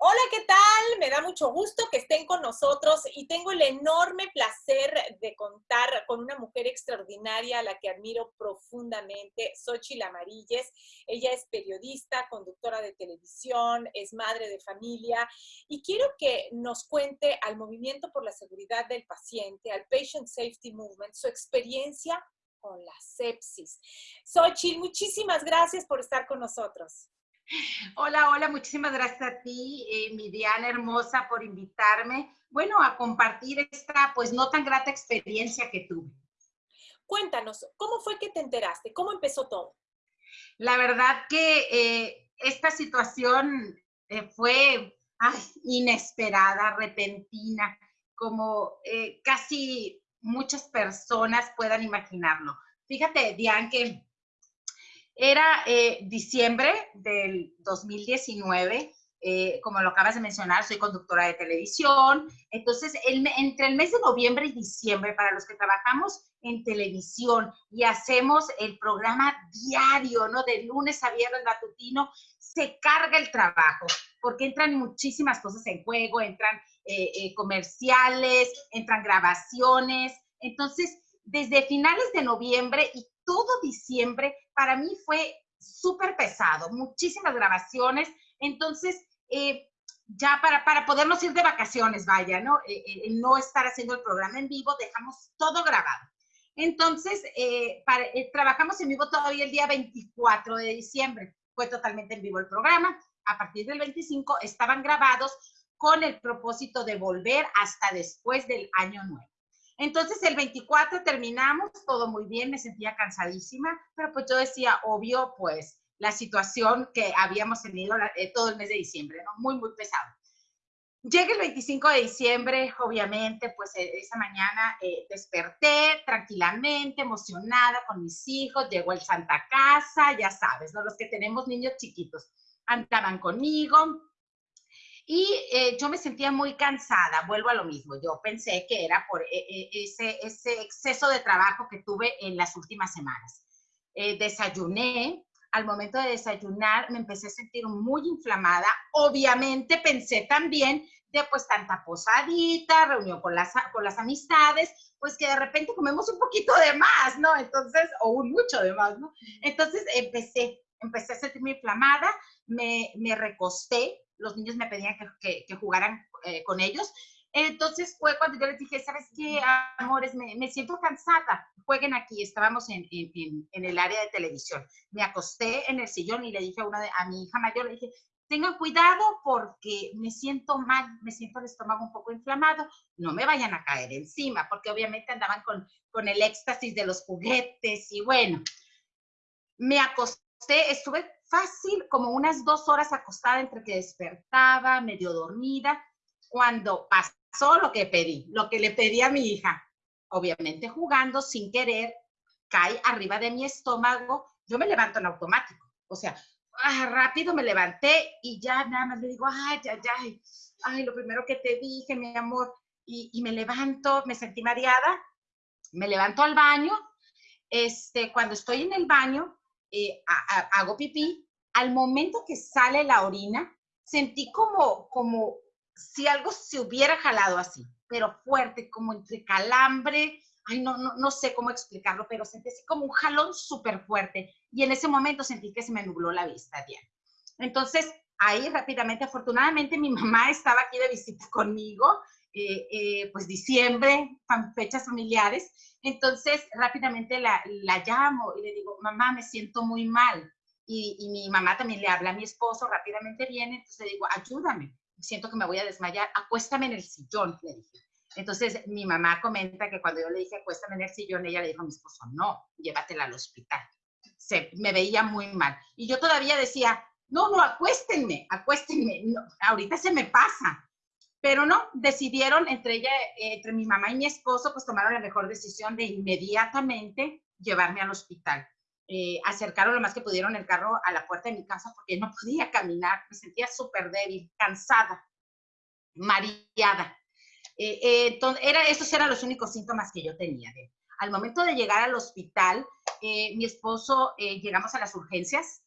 Hola, ¿qué tal? Me da mucho gusto que estén con nosotros y tengo el enorme placer de contar con una mujer extraordinaria a la que admiro profundamente, Xochitl Amarilles. Ella es periodista, conductora de televisión, es madre de familia y quiero que nos cuente al Movimiento por la Seguridad del Paciente, al Patient Safety Movement, su experiencia con la sepsis. Xochitl, muchísimas gracias por estar con nosotros. Hola, hola, muchísimas gracias a ti, eh, mi Diana hermosa, por invitarme, bueno, a compartir esta, pues, no tan grata experiencia que tuve. Cuéntanos, ¿cómo fue que te enteraste? ¿Cómo empezó todo? La verdad que eh, esta situación eh, fue inesperada, repentina, como eh, casi muchas personas puedan imaginarlo. Fíjate, Diane, que era eh, diciembre del 2019, eh, como lo acabas de mencionar, soy conductora de televisión. Entonces, entre el mes de noviembre y diciembre, para los que trabajamos en televisión y hacemos el programa diario, ¿no? De lunes a viernes matutino, se carga el trabajo, porque entran muchísimas cosas en juego, entran eh, comerciales, entran grabaciones. Entonces, desde finales de noviembre y todo diciembre para mí fue súper pesado, muchísimas grabaciones, entonces eh, ya para, para podernos ir de vacaciones, vaya, ¿no? Eh, eh, no estar haciendo el programa en vivo, dejamos todo grabado. Entonces, trabajamos en vivo todavía el día 24 de diciembre, fue totalmente en vivo el programa, a partir del 25 estaban grabados con el propósito de volver hasta después del año nuevo. Entonces el 24 terminamos, todo muy bien, me sentía cansadísima, pero pues yo decía, obvio, pues la situación que habíamos tenido eh, todo el mes de diciembre, ¿no? Muy, muy pesado. Llega el 25 de diciembre, obviamente, pues e, esa mañana eh, desperté tranquilamente, emocionada con mis hijos, llegó el Santa Casa, ya sabes, ¿no? Los que tenemos niños chiquitos andaban conmigo, y eh, yo me sentía muy cansada, vuelvo a lo mismo, yo pensé que era por eh, eh, ese, ese exceso de trabajo que tuve en las últimas semanas. desayuné, al momento de desayunar me empecé a sentir muy inflamada, obviamente pensé también de pues tanta posadita, reunión con las, con las amistades, pues que de repente comemos un poquito de más, ¿no? Entonces, o un mucho de más, ¿no? Entonces empecé, empecé a sentirme inflamada, me, me recosté, los niños me pedían que, jugaran eh, con ellos. Entonces fue cuando yo les dije, ¿sabes qué, amores? Me, siento cansada, jueguen aquí. Estábamos en, el área de televisión. Me acosté en el sillón y le dije a, una de, a mi hija mayor, le dije, tengan cuidado porque me siento mal, me siento el estómago un poco inflamado, no me vayan a caer encima, porque obviamente andaban con, con el éxtasis de los juguetes y bueno, me acosté, estuve fácil como unas dos horas acostada entre que despertaba, medio dormida, cuando pasó lo que pedí, lo que le pedí a mi hija. Obviamente jugando sin querer, cae arriba de mi estómago, yo me levanto en automático. O sea, ah, rápido me levanté y ya nada más le digo, ay, ay, ay, ay, lo primero que te dije, mi amor, y, y me levanto, me sentí mareada, me levanto al baño, este, cuando estoy en el baño, eh, hago pipí, al momento que sale la orina, sentí como, como si algo se hubiera jalado así, pero fuerte, como entre calambre, ay, no, no, no sé cómo explicarlo, pero sentí como un jalón súper fuerte. Y en ese momento sentí que se me nubló la vista, Diana. Entonces, ahí rápidamente, afortunadamente mi mamá estaba aquí de visita conmigo, eh, eh, pues diciembre, fechas familiares, entonces, rápidamente la, la, llamo y le digo, mamá, me siento muy mal. Y, y, mi mamá también le habla a mi esposo, rápidamente viene, entonces le digo, ayúdame, siento que me voy a desmayar, acuéstame en el sillón, le dije. Entonces, mi mamá comenta que cuando yo le dije, acuéstame en el sillón, ella le dijo a mi esposo, no, llévatela al hospital. Se, me veía muy mal. Y yo todavía decía, no, no, acuéstenme, acuéstenme, no, ahorita se me pasa. Pero no, decidieron entre ella, entre mi mamá y mi esposo, pues tomaron la mejor decisión de inmediatamente llevarme al hospital. Eh, acercaron lo más que pudieron el carro a la puerta de mi casa porque no podía caminar, me sentía súper débil, cansada, mareada. Eh, eh, entonces, era, esos eran los únicos síntomas que yo tenía. Al momento de llegar al hospital, mi esposo, llegamos a las urgencias,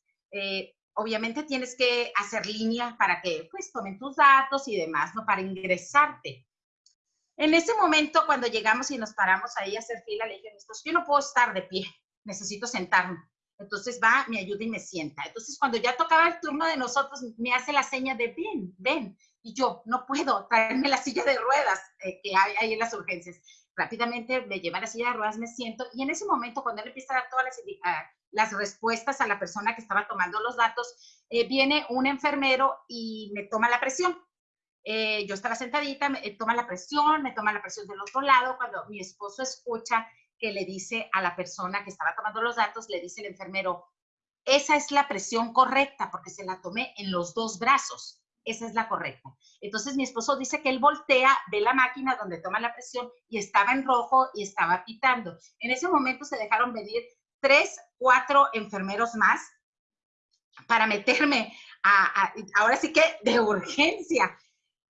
obviamente tienes que hacer línea para que pues tomen tus datos y demás, ¿no? Para ingresarte. En ese momento, cuando llegamos y nos paramos ahí a hacer fila, le dije, yo no puedo estar de pie, necesito sentarme. Entonces va, me ayuda y me sienta. Entonces cuando ya tocaba el turno de nosotros, me hace la seña de ven, ven. Y yo, no puedo traerme la silla de ruedas eh, que hay ahí en las urgencias. Rápidamente me lleva la silla de ruedas, me siento. Y en ese momento, cuando él empieza a dar todas las, las respuestas a la persona que estaba tomando los datos, eh, viene un enfermero y me toma la presión. Eh, yo estaba sentadita, me toma la presión, me toma la presión del otro lado. Cuando mi esposo escucha que le dice a la persona que estaba tomando los datos, le dice el enfermero, esa es la presión correcta porque se la tomé en los dos brazos. Esa es la correcta. Entonces mi esposo dice que él voltea, ve la máquina donde toma la presión y estaba en rojo y estaba pitando. En ese momento se dejaron venir tres, cuatro enfermeros más para meterme a, ahora sí que de urgencia.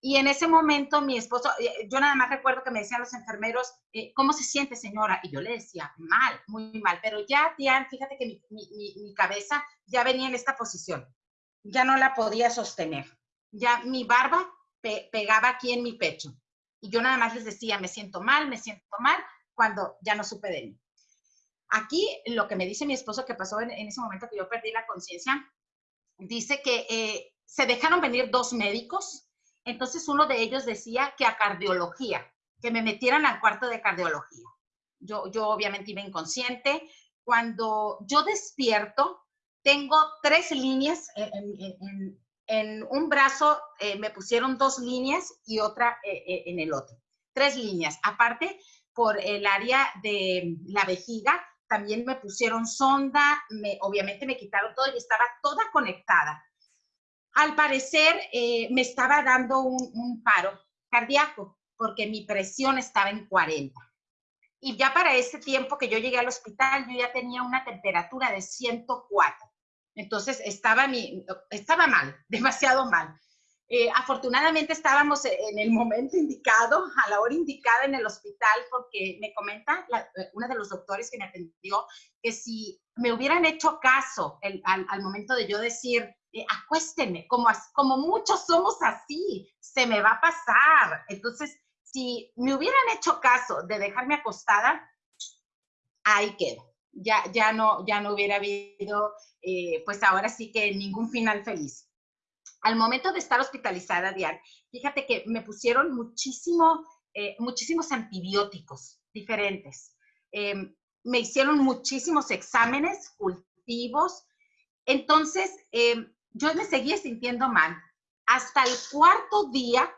Y en ese momento mi esposo, eh, yo nada más recuerdo que me decían los enfermeros, eh, ¿cómo se siente señora? Y yo le decía, mal, muy mal. Pero ya, Diane, fíjate que mi, cabeza ya venía en esta posición. Ya no la podía sostener. Ya mi barba pegaba aquí en mi pecho. Y yo nada más les decía, me siento mal, me siento mal, cuando ya no supe de mí. Aquí lo que me dice mi esposo que pasó en, ese momento que yo perdí la conciencia, dice que eh, se dejaron venir dos médicos entonces uno de ellos decía que a cardiología, que me metieran al cuarto de cardiología. Yo, yo obviamente iba inconsciente. Cuando yo despierto, tengo tres líneas en, un brazo, eh, me pusieron dos líneas y otra eh, eh, en el otro. Tres líneas. Aparte, por el área de la vejiga, también me pusieron sonda, me, obviamente me quitaron todo y estaba toda conectada al parecer me estaba dando un, paro cardíaco porque mi presión estaba en 40. Y ya para ese tiempo que yo llegué al hospital, yo ya tenía una temperatura de 104. Entonces estaba, mi, estaba mal, demasiado mal. Eh, afortunadamente estábamos en el momento indicado, a la hora indicada en el hospital, porque me comenta una de los doctores que me atendió que si me hubieran hecho caso al, al, momento de yo decir, eh, como, como muchos somos así, se me va a pasar. Entonces, si me hubieran hecho caso de dejarme acostada, ahí quedo. Ya, ya, no, ya no hubiera habido, eh, pues ahora sí que ningún final feliz. Al momento de estar hospitalizada, Diane, fíjate que me pusieron muchísimo, eh, muchísimos antibióticos diferentes. Em, me hicieron muchísimos exámenes, cultivos. Entonces, em, yo me seguía sintiendo mal. Hasta el cuarto día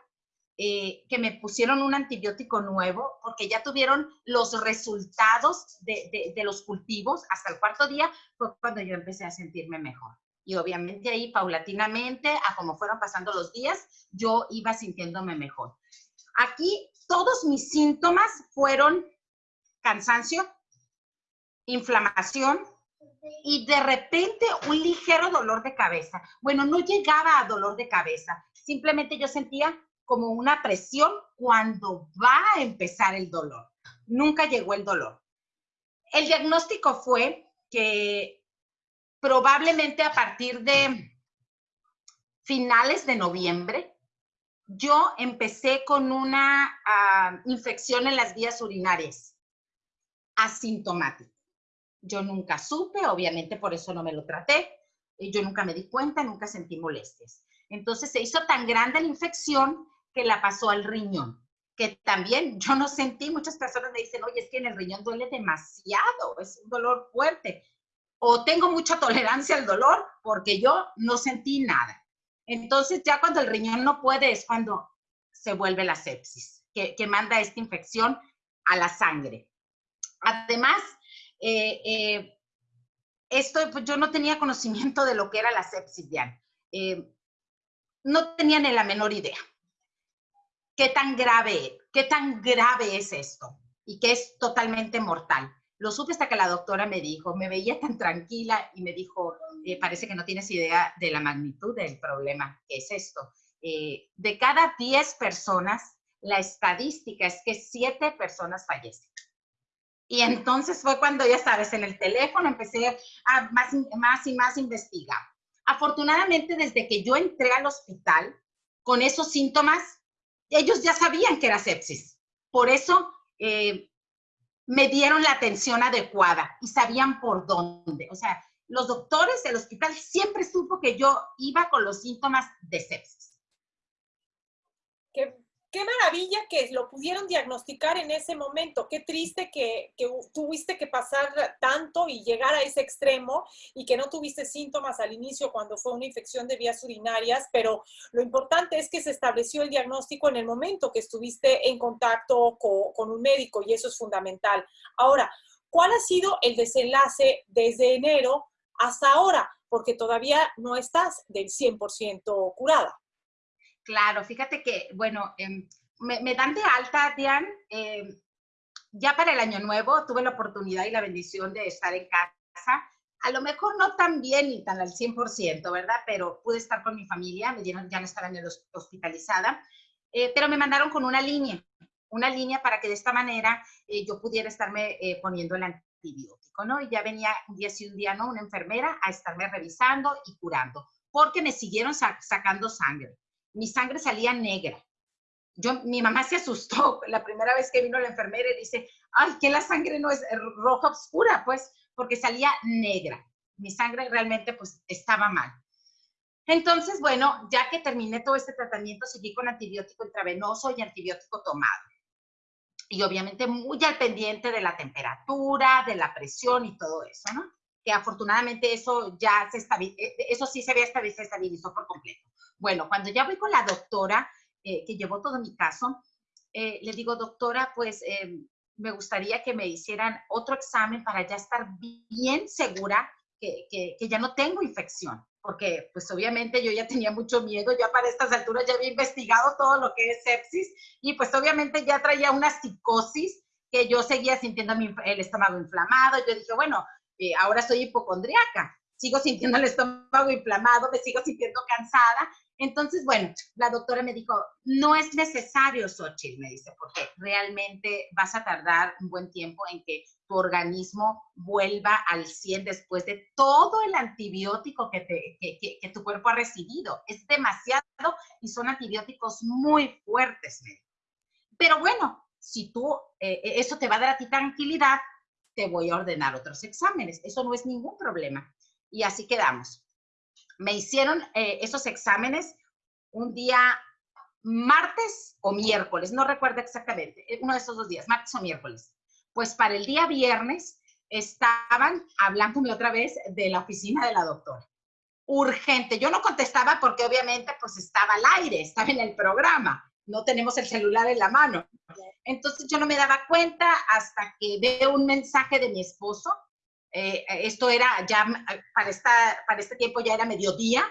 eh, que me pusieron un antibiótico nuevo, porque ya tuvieron los resultados de, de, los cultivos, hasta el cuarto día fue cuando yo empecé a sentirme mejor. Y obviamente ahí, paulatinamente, a como fueron pasando los días, yo iba sintiéndome mejor. Aquí todos mis síntomas fueron cansancio, inflamación, y de repente un ligero dolor de cabeza. Bueno, no llegaba a dolor de cabeza, simplemente yo sentía como una presión cuando va a empezar el dolor. Nunca llegó el dolor. El diagnóstico fue que probablemente a partir de finales de noviembre, yo empecé con una ah, infección en las vías urinarias, asintomática. Yo nunca supe, obviamente por eso no me lo traté. Yo nunca me di cuenta, nunca sentí molestias. Entonces se hizo tan grande la infección que la pasó al riñón, que también yo no sentí, muchas personas me dicen, oye, es que en el riñón duele demasiado, es un dolor fuerte. O tengo mucha tolerancia al dolor porque yo no sentí nada. Entonces ya cuando el riñón no puede es cuando se vuelve la sepsis, que, manda esta infección a la sangre. Además, eh, eh, esto, pues yo no tenía conocimiento de lo que era la sepsis, Diane. Eh, no tenía ni la menor idea. ¿Qué tan grave, qué tan grave es esto? Y que es totalmente mortal. Lo supe hasta que la doctora me dijo, me veía tan tranquila y me dijo, parece que no tienes idea de la magnitud del problema que es esto. de cada 10 personas, la estadística es que 7 personas fallecen. Y entonces fue cuando, ya sabes, en el teléfono empecé a más, más y más investigar. Afortunadamente, desde que yo entré al hospital con esos síntomas, ellos ya sabían que era sepsis. Por eso eh, me dieron la atención adecuada y sabían por dónde. O sea, los doctores del hospital siempre supo que yo iba con los síntomas de sepsis. Qué, qué maravilla que lo pudieron diagnosticar en ese momento. Qué triste que, tuviste que pasar tanto y llegar a ese extremo y que no tuviste síntomas al inicio cuando fue una infección de vías urinarias, pero lo importante es que se estableció el diagnóstico en el momento que estuviste en contacto con, con un médico y eso es fundamental. Ahora, ¿cuál ha sido el desenlace desde enero hasta ahora? Porque todavía no estás del 100% curada. Claro, fíjate que, bueno, em, me, dan de alta, Diane, em, ya para el año nuevo tuve la oportunidad y la bendición de estar en casa. A lo mejor no tan bien ni tan al 100%, ¿verdad? Pero pude estar con mi familia, me dieron, ya no estaba en el hospitalizada, eh, pero me mandaron con una línea, una línea para que de esta manera eh, yo pudiera estarme eh, poniendo el antibiótico, ¿no? Y ya venía un día sí, un día no, una enfermera a estarme revisando y curando, porque me siguieron sacando sangre mi sangre salía negra. Yo, mi mamá se asustó la primera vez que vino la enfermera y dice, ay, que la sangre no es roja oscura, pues, porque salía negra. Mi sangre realmente, pues, estaba mal. Entonces, bueno, ya que terminé todo este tratamiento, seguí con antibiótico intravenoso y antibiótico tomado. Y obviamente muy al pendiente de la temperatura, de la presión y todo eso, ¿no? Que afortunadamente eso ya se estabilizó, eh, eso sí se había estabilizado por completo. Bueno, cuando ya voy con la doctora, eh, que llevó todo mi caso, eh, le digo, doctora, pues eh, me gustaría que me hicieran otro examen para ya estar bien segura que, que, ya no tengo infección, porque pues obviamente yo ya tenía mucho miedo, ya para estas alturas ya había investigado todo lo que es sepsis y pues obviamente ya traía una psicosis que yo seguía sintiendo el estómago inflamado. Yo dije, bueno, ahora soy hipocondriaca, sigo sintiendo el estómago inflamado, me sigo sintiendo cansada entonces, bueno, la doctora me dijo, no es necesario, Xochitl, me dice, porque realmente vas a tardar un buen tiempo en que tu organismo vuelva al 100 después de todo el antibiótico que, tu cuerpo ha recibido. Es demasiado y son antibióticos muy fuertes. Pero bueno, si tú, eh, eh, eso te va a dar a ti tranquilidad, te voy a ordenar otros exámenes. Eso no es ningún problema. Y así quedamos me hicieron eh, esos exámenes un día martes o miércoles, no recuerdo exactamente, eh, uno de esos dos días, martes o miércoles. Pues para el día viernes estaban hablándome otra vez de la oficina de la doctora. Urgente. Yo no contestaba porque obviamente pues estaba al aire, estaba en el programa, no tenemos el celular en la mano. Entonces yo no me daba cuenta hasta que veo un mensaje de mi esposo eh, esto era ya, para, esta, para este tiempo ya era mediodía,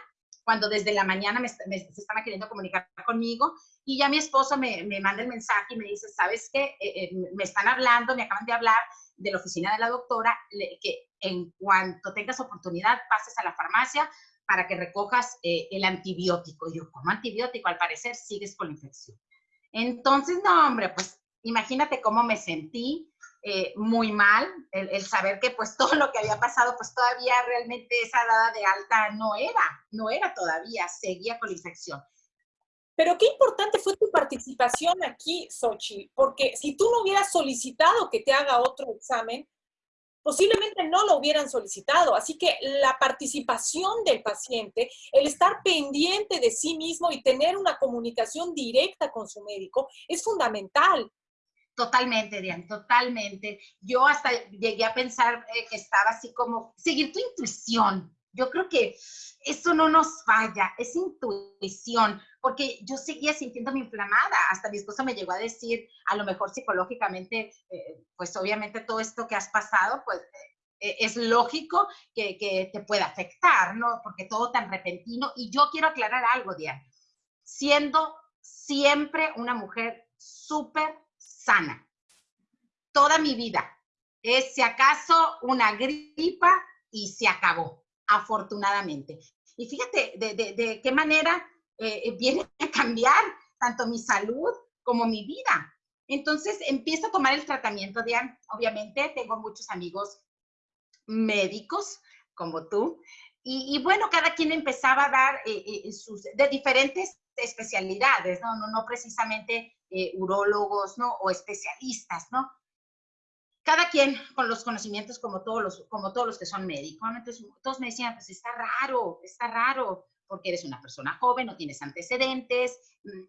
cuando desde la mañana me, se estaba queriendo comunicar conmigo y ya mi esposo me, me manda el mensaje y me dice, ¿sabes qué? Eh, eh, me están hablando, me acaban de hablar de la oficina de la doctora, que en cuanto tengas oportunidad pases a la farmacia para que recojas el antibiótico. Y yo, ¿cómo antibiótico? Al parecer sigues con la infección. Entonces, no, hombre, pues imagínate cómo me sentí eh, muy mal, el, saber que pues todo lo que había pasado, pues todavía realmente esa dada de alta no era, no era todavía, seguía con la infección. Pero qué importante fue tu participación aquí, Sochi, porque si tú no hubieras solicitado que te haga otro examen, posiblemente no lo hubieran solicitado. Así que la participación del paciente, el estar pendiente de sí mismo y tener una comunicación directa con su médico es fundamental. Totalmente, Diane, totalmente. Yo hasta llegué a pensar eh, que estaba así como, seguir tu intuición. Yo creo que eso no nos falla, es intuición, porque yo seguía sintiéndome inflamada. Hasta mi esposo me llegó a decir, a lo mejor psicológicamente, eh, pues obviamente todo esto que has pasado, pues eh, es lógico que, que, te pueda afectar, ¿no? Porque todo tan repentino. Y yo quiero aclarar algo, Diane. Siendo siempre una mujer súper sana. Toda mi vida. Es si acaso una gripa y se acabó, afortunadamente. Y fíjate de, qué manera eh, viene a cambiar tanto mi salud como mi vida. Entonces empiezo a tomar el tratamiento de, obviamente tengo muchos amigos médicos como tú, y, bueno, cada quien empezaba a dar eh, sus, de diferentes especialidades, ¿no? No, no precisamente urólogos, ¿no? O especialistas, ¿no? cada quien con los conocimientos como todos los, como todos los que son médicos, ¿no? Entonces, todos me decían, pues está raro, está raro, porque eres una persona joven, no tienes antecedentes, mm,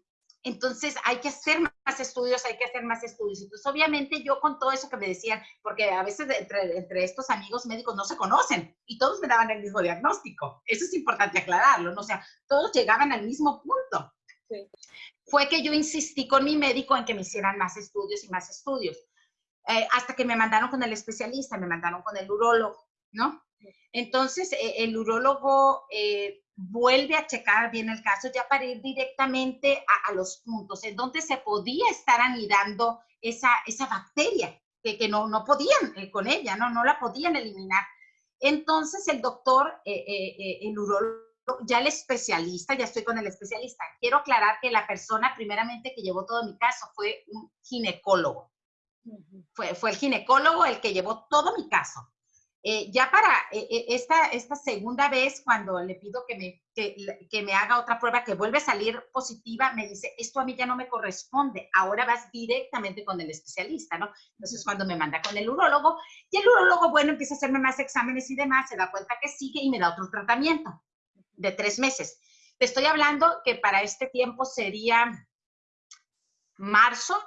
entonces hay que hacer más estudios, hay que hacer más estudios. Entonces, obviamente yo con todo eso que me decían, porque a veces entre, entre estos amigos médicos no se conocen y todos me daban el mismo diagnóstico. Eso es importante aclararlo, ¿no? O sea, todos llegaban al mismo punto. Fue que yo insistí con mi médico en que me hicieran más estudios y más estudios. Eh, hasta que me mandaron con el especialista, me mandaron con el urólogo, ¿no? Entonces, eh, el urólogo eh, vuelve a checar bien el caso ya para ir directamente a, los puntos en donde se podía estar anidando esa, esa bacteria, que, que no, no podían con ella, ¿no? No la podían eliminar. Entonces, el doctor, el urólogo, ya el especialista, ya estoy con el especialista. Quiero aclarar que la persona primeramente que llevó todo mi caso fue un ginecólogo. Fue, fue el ginecólogo el que llevó todo mi caso. Eh, ya para eh, eh, esta, esta segunda vez, cuando le pido que me, que, me haga otra prueba que vuelve a salir positiva, me dice, esto a mí ya no me corresponde, ahora vas directamente con el especialista, ¿no? Entonces, cuando me manda con el urólogo, y el urólogo, bueno, empieza a hacerme más exámenes y demás, se da cuenta que sigue y me da otro tratamiento de tres meses. Te estoy hablando que para este tiempo sería marzo,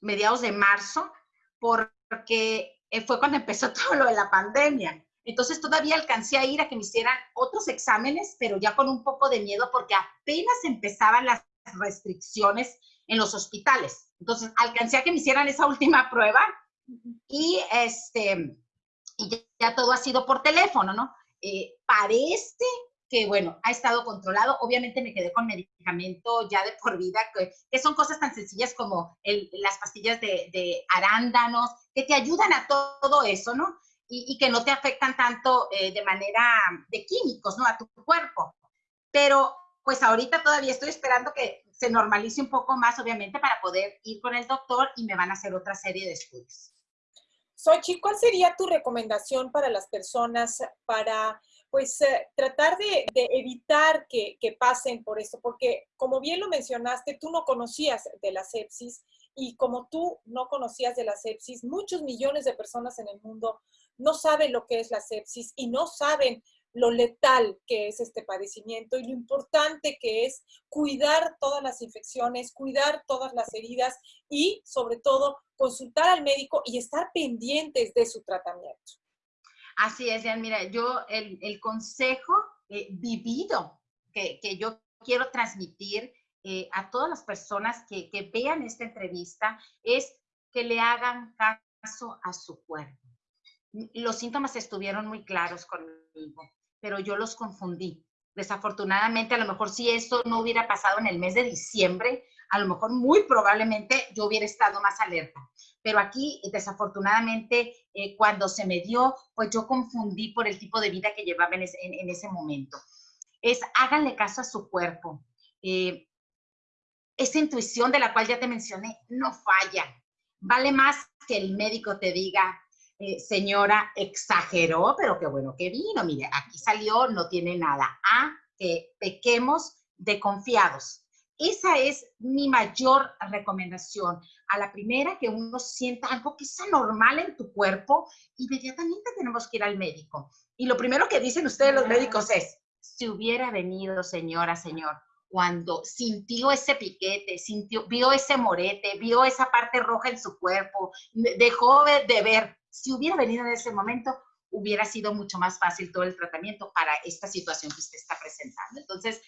mediados de marzo, porque eh, fue cuando empezó todo lo de la pandemia. Entonces todavía alcancé a ir a que me hicieran otros exámenes, pero ya con un poco de miedo porque apenas empezaban las restricciones en los hospitales. Entonces alcancé a que me hicieran esa última prueba y este y ya, todo ha sido por teléfono, ¿no? Eh, parece que, bueno, ha estado controlado. Obviamente me quedé con medicamento ya de por vida, que, son cosas tan sencillas como las pastillas de, arándanos, que te ayudan a todo eso, ¿no? Y, que no te afectan tanto eh, de manera de químicos, ¿no? A tu cuerpo. Pero, pues ahorita todavía estoy esperando que se normalice un poco más, obviamente, para poder ir con el doctor y me van a hacer otra serie de estudios. Sochi, ¿cuál sería tu recomendación para las personas para pues eh, tratar de, evitar que, pasen por esto, porque como bien lo mencionaste, tú no conocías de la sepsis y como tú no conocías de la sepsis, muchos millones de personas en el mundo no saben lo que es la sepsis y no saben lo letal que es este padecimiento y lo importante que es cuidar todas las infecciones, cuidar todas las heridas y sobre todo consultar al médico y estar pendientes de su tratamiento. Así es, mira, yo el, consejo eh, vivido que, yo quiero transmitir eh, a todas las personas que, que vean esta entrevista es que le hagan caso a su cuerpo. Los síntomas estuvieron muy claros conmigo, pero yo los confundí. Desafortunadamente, a lo mejor si esto no hubiera pasado en el mes de diciembre, a lo mejor muy probablemente yo hubiera estado más alerta. Pero aquí, desafortunadamente, eh, cuando se me dio, pues yo confundí por el tipo de vida que llevaba en, ese momento. Es háganle caso a su cuerpo. Eh, esa intuición de la cual ya te mencioné no falla. Vale más que el médico te diga, eh, señora, exageró, pero qué bueno que vino. Mire, aquí salió, no tiene nada. A que pequemos de confiados. Esa es mi mayor recomendación. A la primera que uno sienta algo que es anormal en tu cuerpo, inmediatamente tenemos que ir al médico. Y lo primero que dicen ustedes los médicos es, si hubiera venido, señora, señor, cuando sintió ese piquete, sintió, vio ese morete, vio esa parte roja en su cuerpo, dejó de ver, si hubiera venido en ese momento, hubiera sido mucho más fácil todo el tratamiento para esta situación que usted está presentando. Entonces,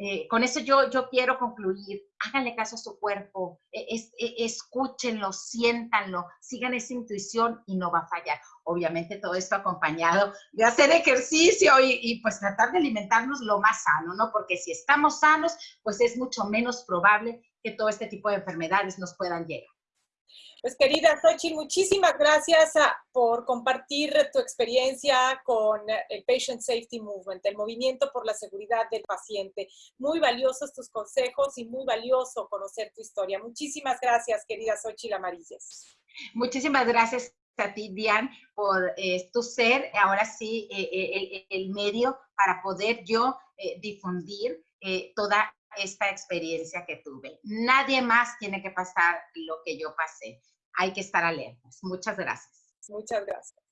eh, con eso yo, yo quiero concluir, háganle caso a su cuerpo, e, e, escúchenlo, siéntanlo, sigan esa intuición y no va a fallar. Obviamente todo esto acompañado de hacer ejercicio y, y, pues tratar de alimentarnos lo más sano, ¿no? Porque si estamos sanos, pues es mucho menos probable que todo este tipo de enfermedades nos puedan llegar. Pues querida Xochitl, muchísimas gracias ah, por compartir tu experiencia con el Patient Safety Movement, el movimiento por la seguridad del paciente. Muy valiosos tus consejos y muy valioso conocer tu historia. Muchísimas gracias, querida Xochitl Amarillas. Muchísimas gracias a ti, Diane, por eh, tu ser, ahora sí, eh, el, medio para poder yo difundir toda esta experiencia que tuve. Nadie más tiene que pasar lo que yo pasé. Hay que estar alertas. Muchas gracias. Muchas gracias.